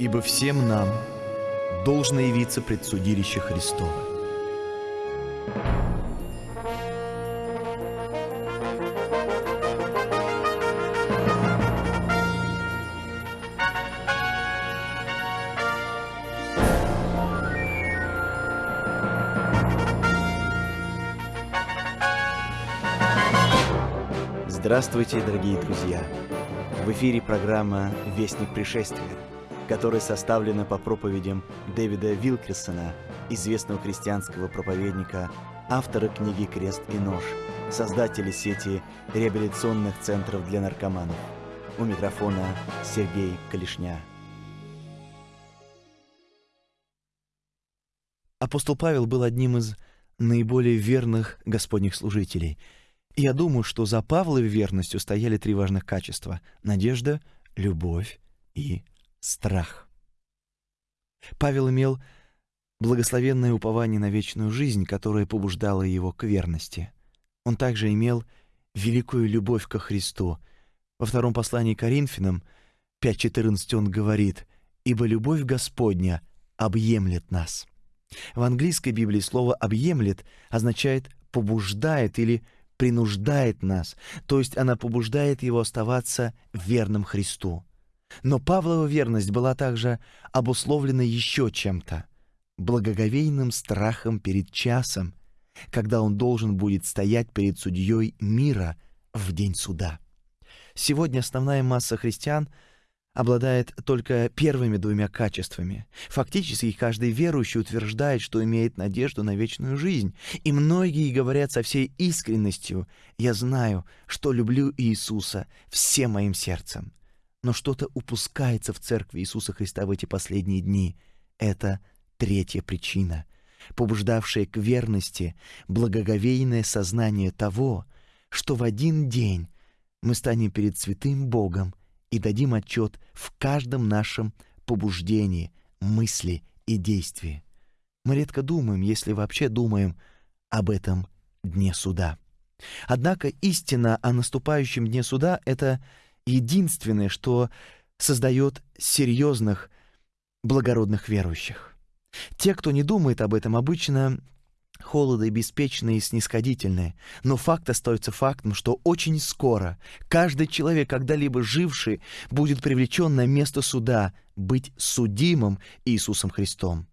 Ибо всем нам должно явиться предсудилище Христово. Здравствуйте, дорогие друзья! В эфире программа «Вестник пришествия», которая составлена по проповедям Дэвида Вилкерсона, известного христианского проповедника, автора книги «Крест и нож», создателя сети реабилитационных центров для наркоманов. У микрофона Сергей Калишня. Апостол Павел был одним из наиболее верных Господних служителей – я думаю, что за Павловой верностью стояли три важных качества — надежда, любовь и страх. Павел имел благословенное упование на вечную жизнь, которое побуждало его к верности. Он также имел великую любовь ко Христу. Во втором послании к Коринфянам 5.14 он говорит «Ибо любовь Господня объемлет нас». В английской Библии слово «объемлет» означает «побуждает» или принуждает нас, то есть она побуждает его оставаться верным Христу. Но Павлова верность была также обусловлена еще чем-то — благоговейным страхом перед часом, когда он должен будет стоять перед судьей мира в день суда. Сегодня основная масса христиан — обладает только первыми двумя качествами. Фактически каждый верующий утверждает, что имеет надежду на вечную жизнь. И многие говорят со всей искренностью «Я знаю, что люблю Иисуса всем моим сердцем». Но что-то упускается в церкви Иисуса Христа в эти последние дни. Это третья причина, побуждавшая к верности благоговейное сознание того, что в один день мы станем перед святым Богом и дадим отчет в каждом нашем побуждении, мысли и действии. Мы редко думаем, если вообще думаем, об этом дне суда. Однако истина о наступающем дне суда — это единственное, что создает серьезных, благородных верующих. Те, кто не думает об этом, обычно холоды, беспечные и снисходительные. Но факт остается фактом, что очень скоро каждый человек, когда-либо живший, будет привлечен на место суда, быть судимым Иисусом Христом.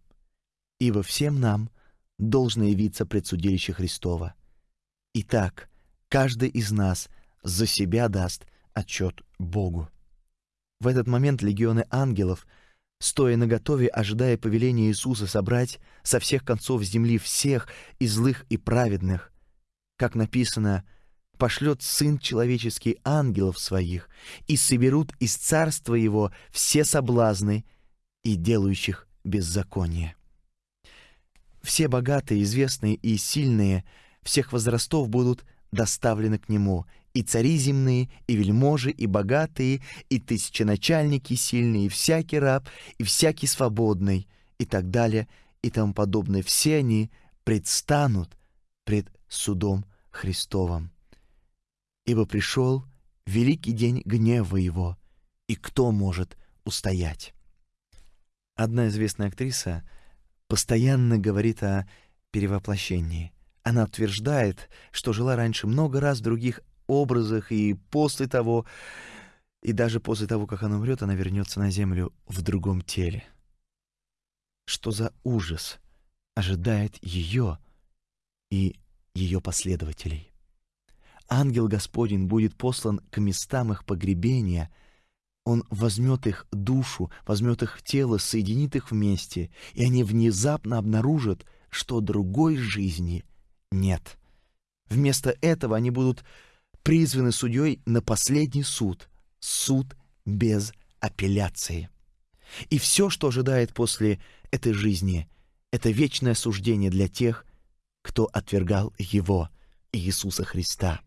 Ибо всем нам должно явиться предсудилище Христова. Итак, каждый из нас за себя даст отчет Богу. В этот момент легионы ангелов — стоя наготове, ожидая повеления Иисуса собрать со всех концов земли всех и злых, и праведных. Как написано, пошлет Сын Человеческий ангелов своих, и соберут из царства Его все соблазны и делающих беззаконие. Все богатые, известные и сильные всех возрастов будут доставлены к Нему, и цари земные, и вельможи, и богатые, и тысяченачальники сильные, и всякий раб, и всякий свободный, и так далее, и тому подобное. Все они предстанут пред судом Христовым. Ибо пришел великий день гнева Его, и кто может устоять? Одна известная актриса постоянно говорит о перевоплощении. Она утверждает, что жила раньше много раз в других образах, и после того, и даже после того, как она умрет, она вернется на землю в другом теле. Что за ужас ожидает ее и ее последователей? Ангел Господень будет послан к местам их погребения, он возьмет их душу, возьмет их тело, соединит их вместе, и они внезапно обнаружат, что другой жизни нет. Вместо этого они будут призваны судьей на последний суд, суд без апелляции. И все, что ожидает после этой жизни, это вечное суждение для тех, кто отвергал Его, Иисуса Христа.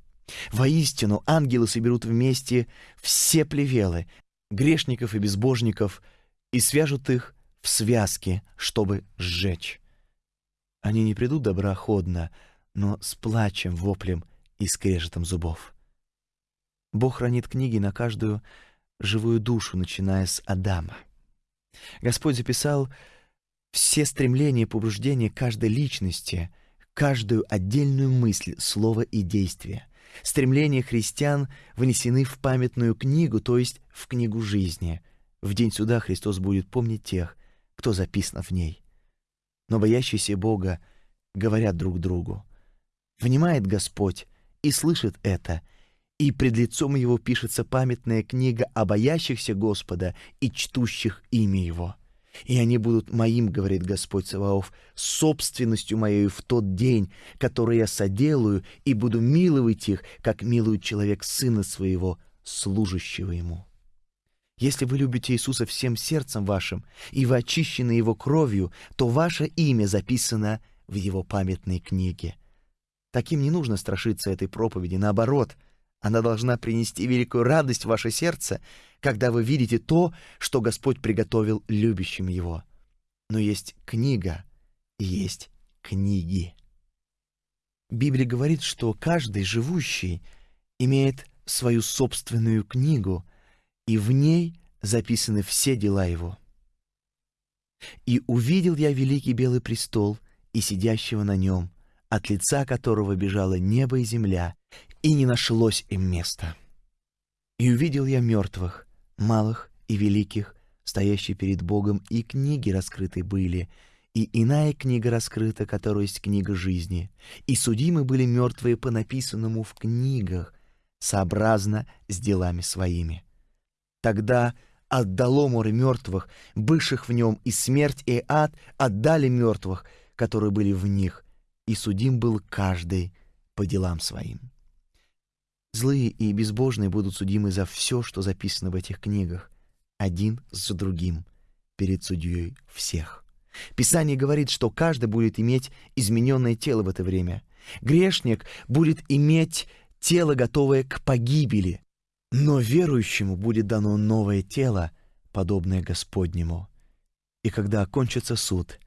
Воистину, ангелы соберут вместе все плевелы, грешников и безбожников, и свяжут их в связке, чтобы сжечь. Они не придут доброходно, но с плачем, воплем и скрежетом зубов. Бог хранит книги на каждую живую душу, начиная с Адама. Господь записал все стремления и побуждения каждой личности, каждую отдельную мысль, слово и действие. Стремления христиан внесены в памятную книгу, то есть в книгу жизни. В день суда Христос будет помнить тех, кто записан в ней. Но боящиеся Бога говорят друг другу. Внимает Господь и слышит это, и пред лицом Его пишется памятная книга о боящихся Господа и чтущих имя Его. И они будут моим, говорит Господь Саваоф, собственностью моей в тот день, который я соделаю, и буду миловать их, как милует человек сына своего, служащего ему. Если вы любите Иисуса всем сердцем вашим, и вы очищены Его кровью, то ваше имя записано в Его памятной книге. Таким не нужно страшиться этой проповеди, наоборот — она должна принести великую радость в ваше сердце, когда вы видите то, что Господь приготовил любящим Его. Но есть книга и есть книги. Библия говорит, что каждый живущий имеет свою собственную книгу, и в ней записаны все дела его. «И увидел я великий белый престол и сидящего на нем, от лица которого бежало небо и земля, и не нашлось им места. И увидел я мертвых, малых и великих, стоящие перед Богом, и книги раскрыты были, и иная книга раскрыта, которая есть книга жизни, и судимы были мертвые по написанному в книгах, сообразно с делами своими. Тогда отдало море мертвых, бывших в нем, и смерть и ад отдали мертвых, которые были в них, и судим был каждый по делам своим. Злые и безбожные будут судимы за все, что записано в этих книгах, один за другим, перед судьей всех. Писание говорит, что каждый будет иметь измененное тело в это время. Грешник будет иметь тело, готовое к погибели, но верующему будет дано новое тело, подобное Господнему. И когда окончится суд,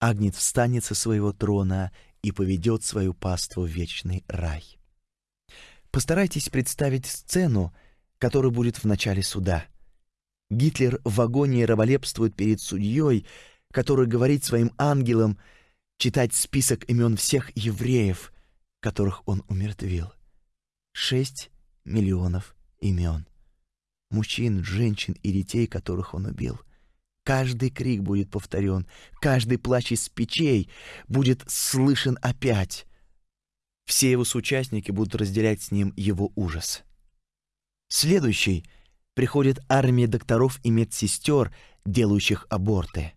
Агнец встанет со своего трона и поведет свою паству в вечный рай. Постарайтесь представить сцену, которая будет в начале суда. Гитлер в агонии раболепствует перед судьей, который говорит своим ангелам читать список имен всех евреев, которых он умертвил. Шесть миллионов имен. Мужчин, женщин и детей, которых он убил. Каждый крик будет повторен, каждый плач из печей будет слышен опять. Все его соучастники будут разделять с ним его ужас. Следующий приходит армия докторов и медсестер, делающих аборты.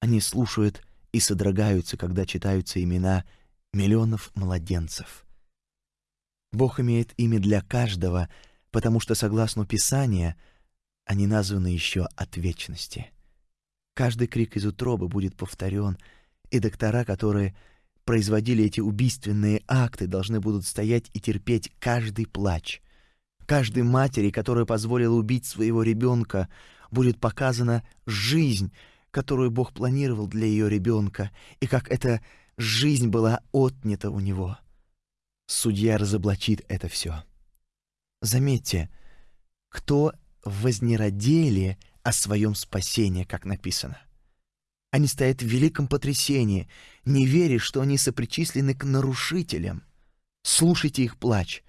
Они слушают и содрогаются, когда читаются имена миллионов младенцев. Бог имеет имя для каждого, потому что, согласно Писанию, они названы еще от вечности. Каждый крик из утробы будет повторен, и доктора, которые производили эти убийственные акты, должны будут стоять и терпеть каждый плач. Каждой матери, которая позволила убить своего ребенка, будет показана жизнь, которую Бог планировал для ее ребенка, и как эта жизнь была отнята у него. Судья разоблачит это все. Заметьте, кто вознеродели о своем спасении, как написано. Они стоят в великом потрясении, не веря, что они сопричислены к нарушителям. Слушайте их плач.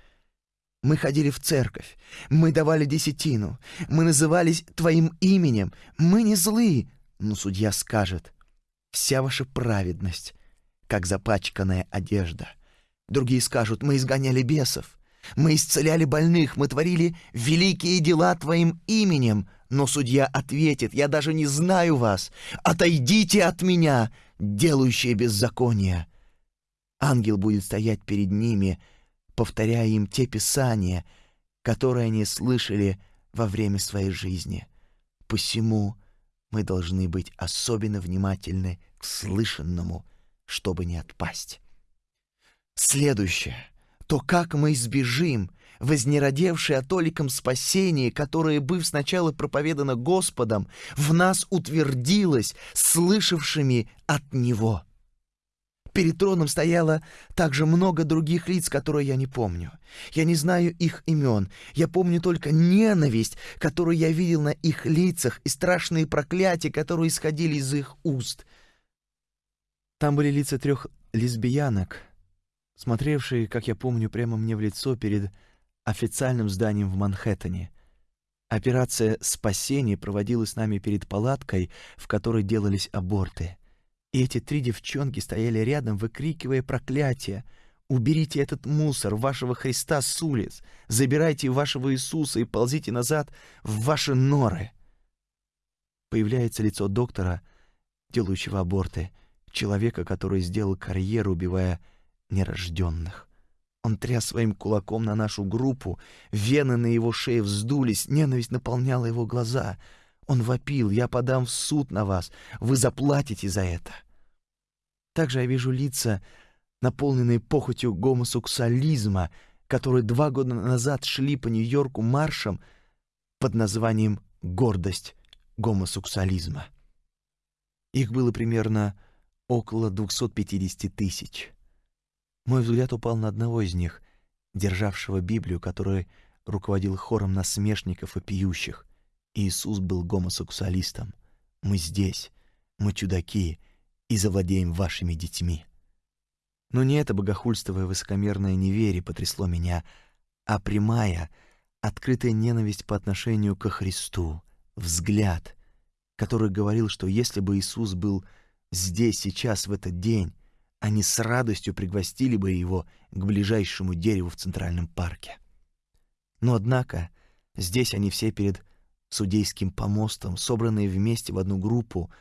Мы ходили в церковь, мы давали десятину, мы назывались Твоим именем, мы не злы. Но судья скажет, вся ваша праведность, как запачканная одежда. Другие скажут, мы изгоняли бесов, мы исцеляли больных, мы творили великие дела Твоим именем, но судья ответит, «Я даже не знаю вас! Отойдите от меня, делающие беззаконие!» Ангел будет стоять перед ними, повторяя им те писания, которые они слышали во время своей жизни. Посему мы должны быть особенно внимательны к слышанному, чтобы не отпасть. Следующее. То как мы избежим вознеродевшее о толиком спасении, которое, быв сначала проповедано Господом, в нас утвердилось, слышавшими от Него. Перед троном стояло также много других лиц, которые я не помню. Я не знаю их имен. Я помню только ненависть, которую я видел на их лицах, и страшные проклятия, которые исходили из их уст. Там были лица трех лесбиянок, смотревшие, как я помню, прямо мне в лицо перед официальным зданием в Манхэттене. Операция спасения проводилась нами перед палаткой, в которой делались аборты. И эти три девчонки стояли рядом, выкрикивая проклятия. «Уберите этот мусор, вашего Христа с улиц! Забирайте вашего Иисуса и ползите назад в ваши норы!» Появляется лицо доктора, делающего аборты, человека, который сделал карьеру, убивая нерожденных. Он тряс своим кулаком на нашу группу, вены на его шее вздулись, ненависть наполняла его глаза. Он вопил, я подам в суд на вас, вы заплатите за это. Также я вижу лица, наполненные похотью гомосексуализма, которые два года назад шли по Нью-Йорку маршем под названием «Гордость гомосексуализма». Их было примерно около 250 тысяч. Мой взгляд упал на одного из них, державшего Библию, который руководил хором насмешников и пьющих. Иисус был гомосексуалистом. Мы здесь, мы чудаки, и завладеем вашими детьми. Но не это богохульство и высокомерное неверие потрясло меня, а прямая, открытая ненависть по отношению ко Христу, взгляд, который говорил, что если бы Иисус был здесь сейчас в этот день, они с радостью пригвостили бы его к ближайшему дереву в Центральном парке. Но однако здесь они все перед судейским помостом, собранные вместе в одну группу,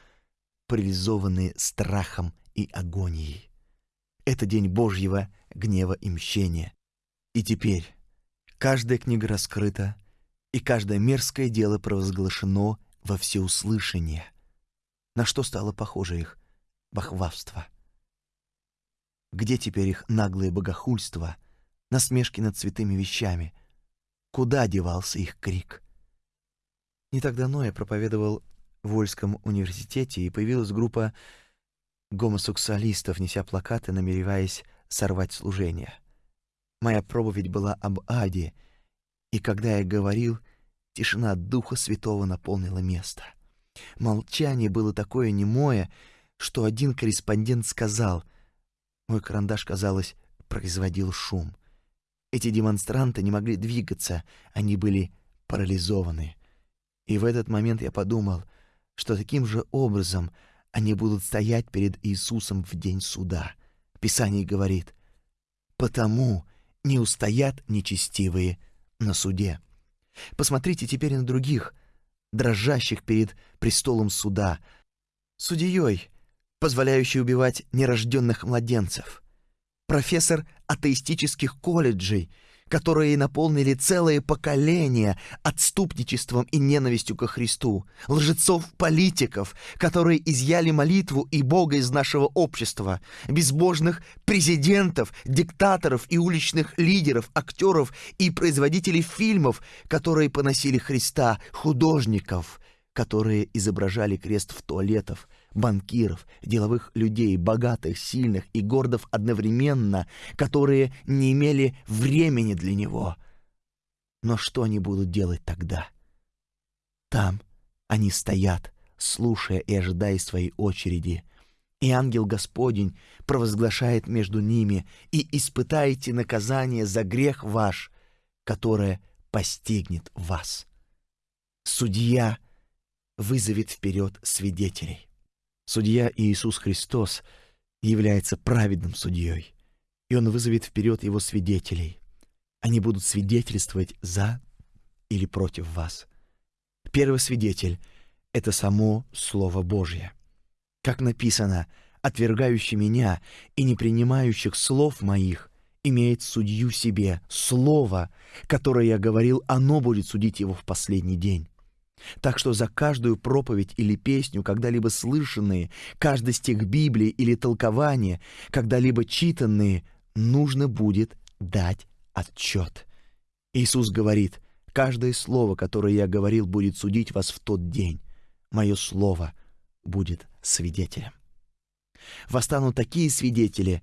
парализованные страхом и агонией. Это день Божьего гнева и мщения. И теперь каждая книга раскрыта, и каждое мерзкое дело провозглашено во всеуслышание. На что стало похоже их бахвавство? Где теперь их наглое богохульство, насмешки над святыми вещами? Куда девался их крик? Не так давно я проповедовал в Вольском университете, и появилась группа гомосексуалистов, неся плакаты, намереваясь сорвать служение. Моя проповедь была об аде, и когда я говорил, тишина Духа Святого наполнила место. Молчание было такое немое, что один корреспондент сказал — мой карандаш, казалось, производил шум. Эти демонстранты не могли двигаться, они были парализованы. И в этот момент я подумал, что таким же образом они будут стоять перед Иисусом в день суда. Писание говорит, «Потому не устоят нечестивые на суде». Посмотрите теперь на других, дрожащих перед престолом суда, судьей, позволяющий убивать нерожденных младенцев. Профессор атеистических колледжей, которые наполнили целые поколения отступничеством и ненавистью ко Христу, лжецов-политиков, которые изъяли молитву и Бога из нашего общества, безбожных президентов, диктаторов и уличных лидеров, актеров и производителей фильмов, которые поносили Христа, художников, которые изображали крест в туалетах, банкиров, деловых людей, богатых, сильных и гордов одновременно, которые не имели времени для него. Но что они будут делать тогда? Там они стоят, слушая и ожидая своей очереди. И ангел Господень провозглашает между ними, и испытаете наказание за грех ваш, которое постигнет вас. Судья вызовет вперед свидетелей. Судья Иисус Христос является праведным судьей, и Он вызовет вперед Его свидетелей. Они будут свидетельствовать за или против вас. Первый свидетель — это само Слово Божье. Как написано, «Отвергающий меня и не принимающих слов моих имеет судью себе, слово, которое я говорил, оно будет судить его в последний день». Так что за каждую проповедь или песню, когда-либо слышанные, каждый стих Библии или толкование, когда-либо читанные, нужно будет дать отчет. Иисус говорит, каждое слово, которое я говорил, будет судить вас в тот день. Мое слово будет свидетелем. Восстанут такие свидетели,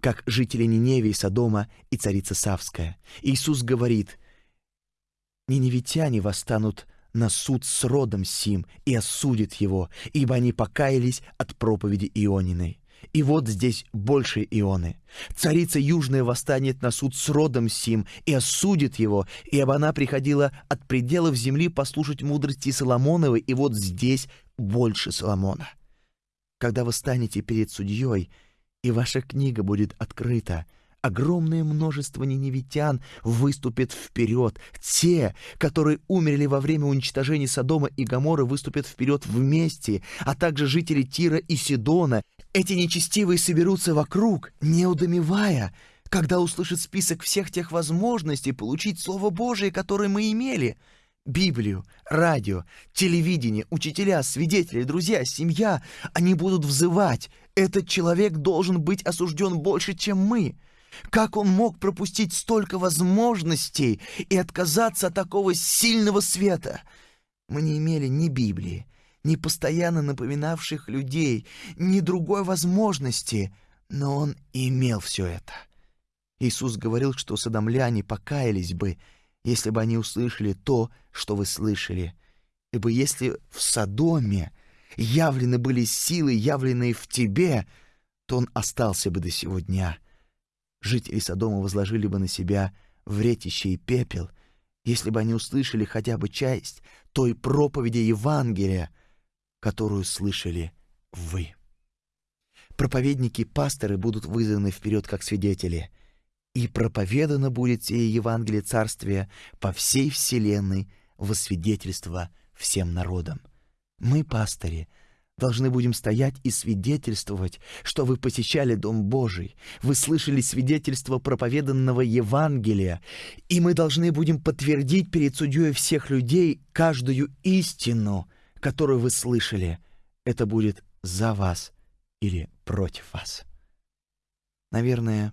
как жители Ниневии, Содома и царица Савская. Иисус говорит, «Ниневитяне восстанут на суд с родом сим и осудят его, ибо они покаялись от проповеди Иониной. И вот здесь больше Ионы. Царица Южная восстанет на суд с родом сим и осудит его, ибо она приходила от пределов земли послушать мудрости Соломоновой, и вот здесь больше Соломона. Когда вы станете перед судьей, и ваша книга будет открыта, огромное множество ниневитян выступит вперед. Те, которые умерли во время уничтожения Содома и Гоморры, выступят вперед вместе, а также жители Тира и Сидона. Эти нечестивые соберутся вокруг, не удомевая, когда услышат список всех тех возможностей получить Слово Божие, которое мы имели — Библию, радио, телевидение, учителя, свидетели, друзья, семья, они будут взывать. Этот человек должен быть осужден больше, чем мы. Как он мог пропустить столько возможностей и отказаться от такого сильного света? Мы не имели ни Библии, ни постоянно напоминавших людей, ни другой возможности, но он имел все это. Иисус говорил, что садомляне покаялись бы, если бы они услышали то, что вы слышали. Ибо если в Содоме явлены были силы, явленные в тебе, то он остался бы до сего дня. Жители Содома возложили бы на себя вретище и пепел, если бы они услышали хотя бы часть той проповеди Евангелия, которую слышали вы. Проповедники-пасторы будут вызваны вперед как свидетели — и проповедано будет сие Евангелие Царствия по всей вселенной во свидетельство всем народам. Мы, пастыри, должны будем стоять и свидетельствовать, что вы посещали Дом Божий, вы слышали свидетельство проповеданного Евангелия, и мы должны будем подтвердить перед судьей всех людей каждую истину, которую вы слышали. Это будет за вас или против вас. Наверное,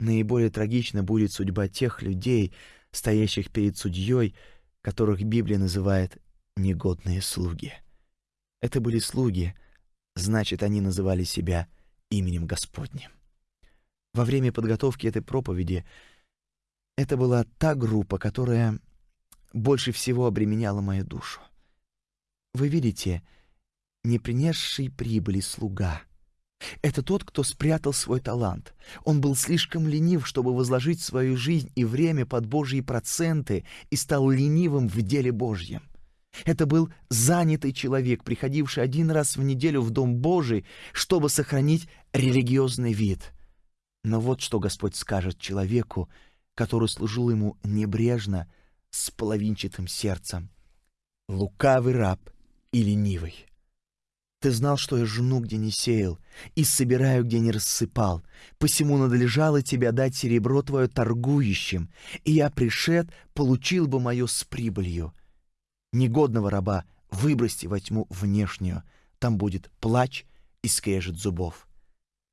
Наиболее трагична будет судьба тех людей, стоящих перед судьей, которых Библия называет негодные слуги. Это были слуги, значит, они называли себя именем Господним. Во время подготовки этой проповеди это была та группа, которая больше всего обременяла мою душу. Вы видите, не принесший прибыли слуга — это тот, кто спрятал свой талант. Он был слишком ленив, чтобы возложить свою жизнь и время под Божьи проценты и стал ленивым в деле Божьем. Это был занятый человек, приходивший один раз в неделю в Дом Божий, чтобы сохранить религиозный вид. Но вот что Господь скажет человеку, который служил ему небрежно, с половинчатым сердцем. Лукавый раб и ленивый. Ты знал, что я жену, где не сеял, и собираю, где не рассыпал. Посему надлежало тебе дать серебро твое торгующим, и я, пришед, получил бы мое с прибылью. Негодного раба выбросьте во тьму внешнюю, там будет плач и скрежет зубов.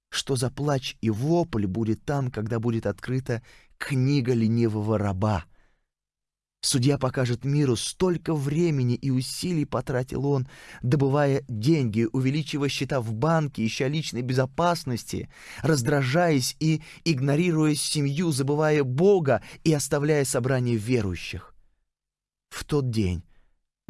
Что за плач и вопль будет там, когда будет открыта книга ленивого раба? Судья покажет миру, столько времени и усилий потратил он, добывая деньги, увеличивая счета в банке, ища личной безопасности, раздражаясь и игнорируя семью, забывая Бога и оставляя собрание верующих. В тот день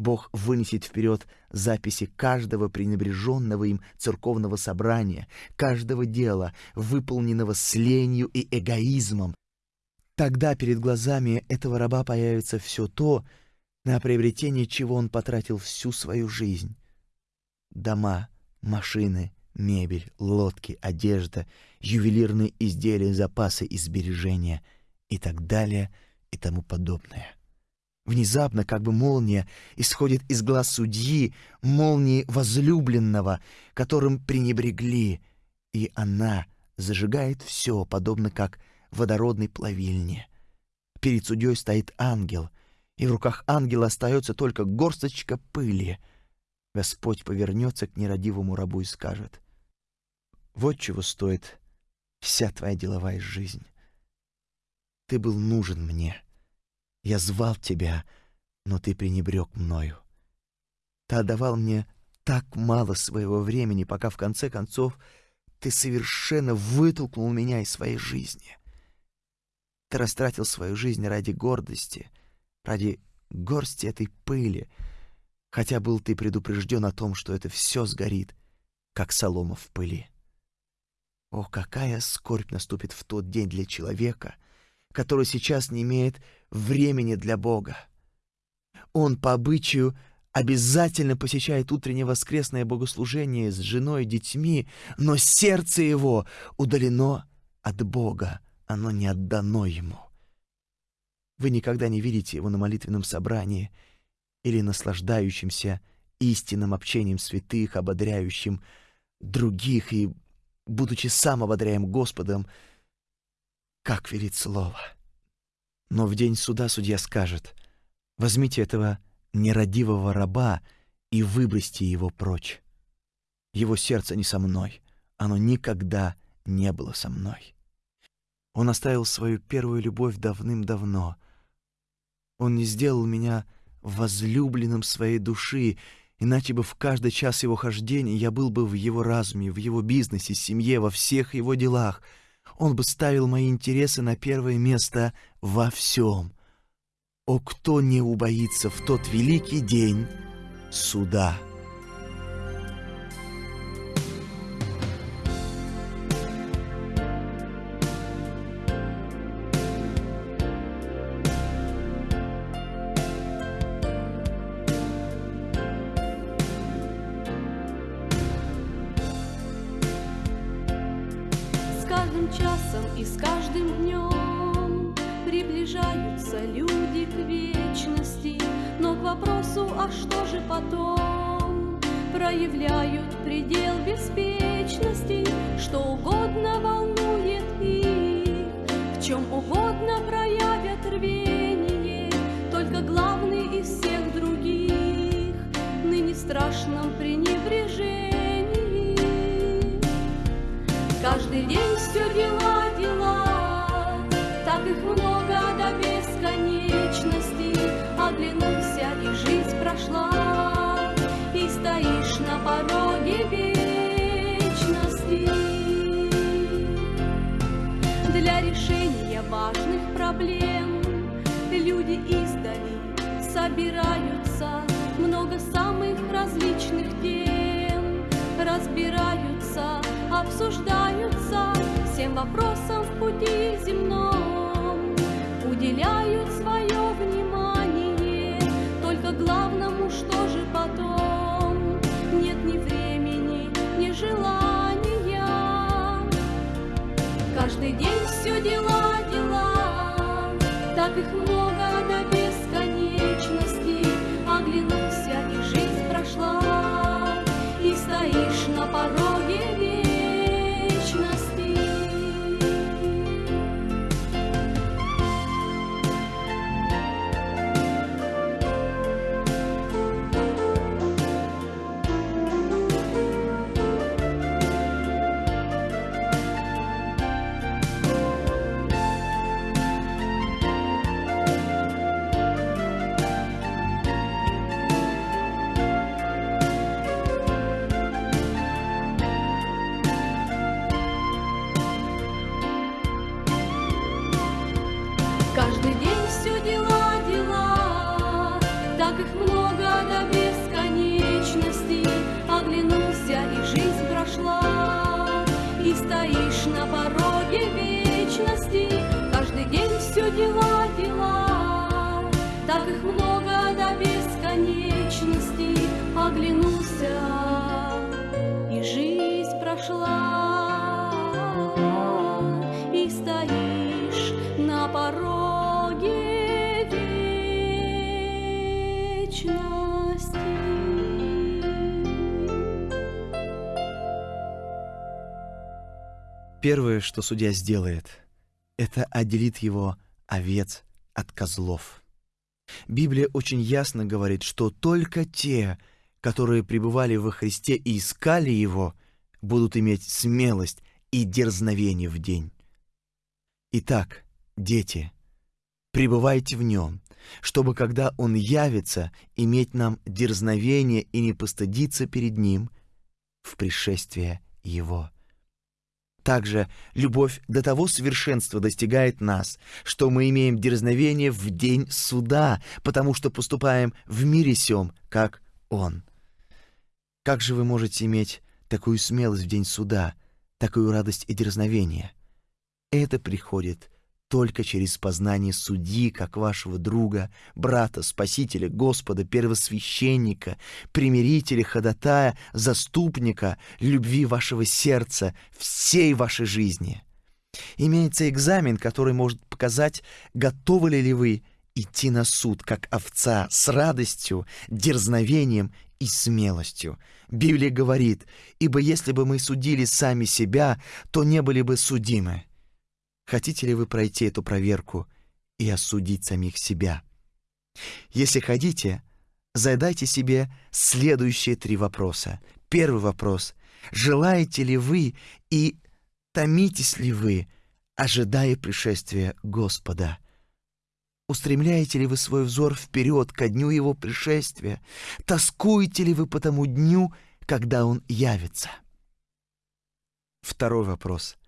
Бог вынесет вперед записи каждого пренебреженного им церковного собрания, каждого дела, выполненного с ленью и эгоизмом, Тогда перед глазами этого раба появится все то, на приобретение чего он потратил всю свою жизнь. Дома, машины, мебель, лодки, одежда, ювелирные изделия, запасы и сбережения и так далее и тому подобное. Внезапно, как бы молния, исходит из глаз судьи, молнии возлюбленного, которым пренебрегли, и она зажигает все, подобно как водородной плавильне. Перед судьей стоит ангел, и в руках ангела остается только горсточка пыли. Господь повернется к нерадивому рабу и скажет, «Вот чего стоит вся твоя деловая жизнь. Ты был нужен мне. Я звал тебя, но ты пренебрег мною. Ты отдавал мне так мало своего времени, пока в конце концов ты совершенно вытолкнул меня из своей жизни. Ты растратил свою жизнь ради гордости, ради горсти этой пыли, хотя был ты предупрежден о том, что это все сгорит, как солома в пыли. О, какая скорбь наступит в тот день для человека, который сейчас не имеет времени для Бога. Он по обычаю обязательно посещает утреннее воскресное богослужение с женой и детьми, но сердце его удалено от Бога, оно не отдано ему. Вы никогда не видите его на молитвенном собрании или наслаждающимся истинным общением святых, ободряющим других и, будучи сам ободряем Господом, как верит слово. Но в день суда судья скажет, возьмите этого нерадивого раба и выбросьте его прочь. Его сердце не со мной, оно никогда не было со мной. Он оставил свою первую любовь давным-давно. Он не сделал меня возлюбленным своей души, иначе бы в каждый час его хождения я был бы в его разуме, в его бизнесе, семье, во всех его делах. Он бы ставил мои интересы на первое место во всем. О, кто не убоится в тот великий день суда!» собираются много самых различных тем, разбираются, обсуждаются всем вопросам в пути земном, уделяют свое внимание только главному, что же потом нет ни времени, ни желания. Каждый день все дела, дела, так их много. Первое, что судья сделает, это отделит его овец от козлов. Библия очень ясно говорит, что только те, которые пребывали во Христе и искали Его, будут иметь смелость и дерзновение в день. Итак, дети, пребывайте в Нем, чтобы, когда Он явится, иметь нам дерзновение и не постыдиться перед Ним в пришествие Его. Также любовь до того совершенства достигает нас, что мы имеем дерзновение в день суда, потому что поступаем в мире сем, как Он. Как же вы можете иметь такую смелость в день суда, такую радость и дерзновение? Это приходит только через познание судьи, как вашего друга, брата, спасителя, Господа, первосвященника, примирителя, ходатая, заступника, любви вашего сердца, всей вашей жизни. Имеется экзамен, который может показать, готовы ли вы идти на суд, как овца, с радостью, дерзновением и смелостью. Библия говорит, «Ибо если бы мы судили сами себя, то не были бы судимы». Хотите ли вы пройти эту проверку и осудить самих себя? Если хотите, задайте себе следующие три вопроса. Первый вопрос. Желаете ли вы и томитесь ли вы, ожидая пришествия Господа? Устремляете ли вы свой взор вперед ко дню Его пришествия? Тоскуете ли вы по тому дню, когда Он явится? Второй вопрос.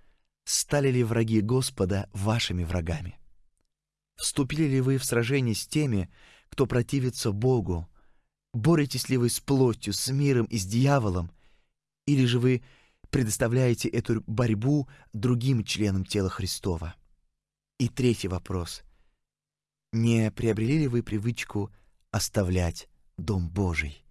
Стали ли враги Господа вашими врагами? Вступили ли вы в сражение с теми, кто противится Богу? Боретесь ли вы с плотью, с миром и с дьяволом? Или же вы предоставляете эту борьбу другим членам тела Христова? И третий вопрос. Не приобрели ли вы привычку оставлять Дом Божий?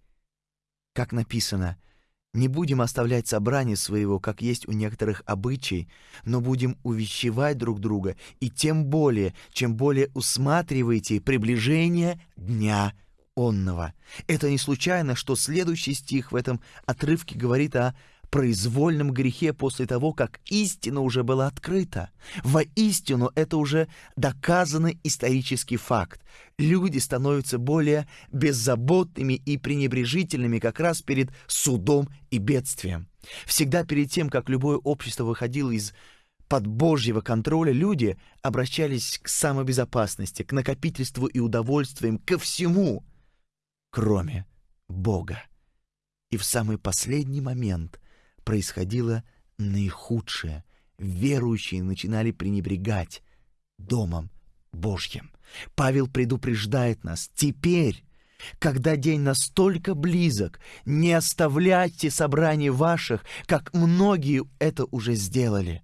Как написано — не будем оставлять собрание своего, как есть у некоторых обычай, но будем увещевать друг друга, и тем более, чем более усматриваете приближение Дня Онного. Это не случайно, что следующий стих в этом отрывке говорит о произвольном грехе после того, как истина уже была открыта. Воистину это уже доказанный исторический факт. Люди становятся более беззаботными и пренебрежительными как раз перед судом и бедствием. Всегда перед тем, как любое общество выходило из под Божьего контроля люди обращались к самобезопасности, к накопительству и удовольствиям, ко всему, кроме Бога. И в самый последний момент происходило наихудшее. Верующие начинали пренебрегать Домом Божьим. Павел предупреждает нас, теперь, когда день настолько близок, не оставляйте собраний ваших, как многие это уже сделали.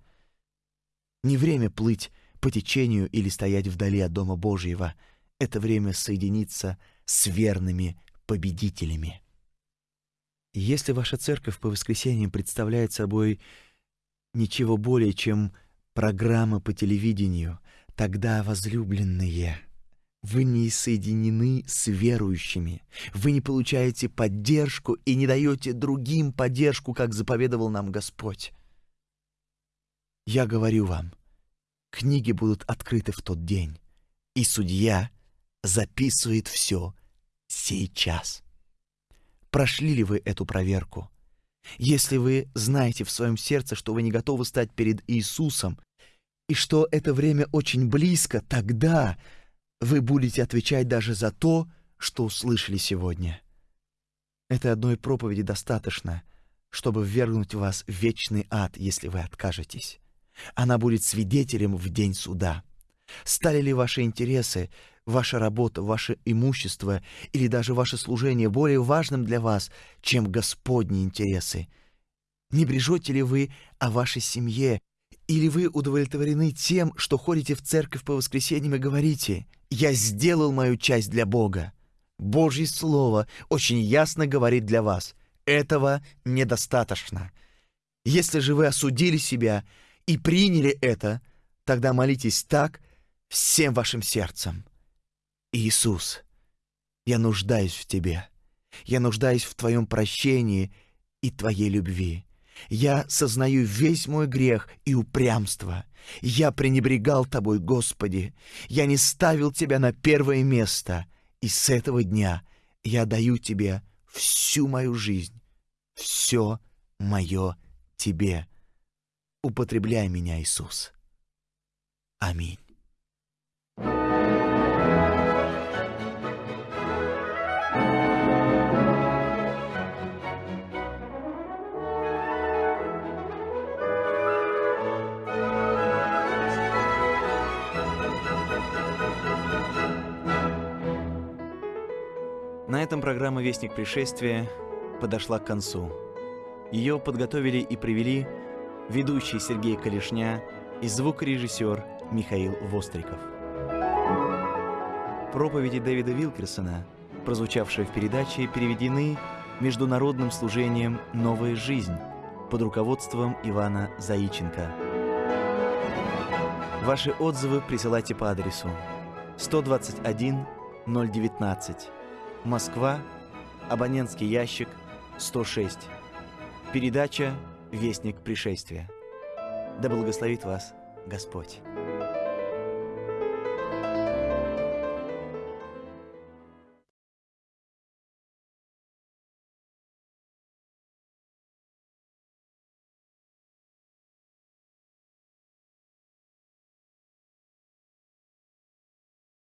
Не время плыть по течению или стоять вдали от Дома Божьего. Это время соединиться с верными победителями. Если ваша церковь по воскресеньям представляет собой ничего более, чем программа по телевидению, тогда, возлюбленные, вы не соединены с верующими, вы не получаете поддержку и не даете другим поддержку, как заповедовал нам Господь. Я говорю вам, книги будут открыты в тот день, и судья записывает все сейчас прошли ли вы эту проверку. Если вы знаете в своем сердце, что вы не готовы стать перед Иисусом, и что это время очень близко, тогда вы будете отвечать даже за то, что услышали сегодня. Этой одной проповеди достаточно, чтобы ввергнуть вас в вечный ад, если вы откажетесь. Она будет свидетелем в день суда. Стали ли ваши интересы ваша работа, ваше имущество или даже ваше служение более важным для вас, чем Господни интересы? Не брежете ли вы о вашей семье, или вы удовлетворены тем, что ходите в церковь по воскресеньям и говорите «Я сделал мою часть для Бога»? Божье Слово очень ясно говорит для вас «Этого недостаточно». Если же вы осудили себя и приняли это, тогда молитесь так всем вашим сердцем. Иисус, я нуждаюсь в Тебе. Я нуждаюсь в Твоем прощении и Твоей любви. Я сознаю весь мой грех и упрямство. Я пренебрегал Тобой, Господи. Я не ставил Тебя на первое место. И с этого дня я даю Тебе всю мою жизнь, все мое Тебе. Употребляй меня, Иисус. Аминь. На этом программа «Вестник пришествия» подошла к концу. Ее подготовили и привели ведущий Сергей Калишня и звукорежиссер Михаил Востриков. Проповеди Дэвида Вилкерсона, прозвучавшие в передаче, переведены международным служением «Новая жизнь» под руководством Ивана Заиченко. Ваши отзывы присылайте по адресу 121 019 Москва, абонентский ящик 106. Передача «Вестник пришествия». Да благословит вас Господь.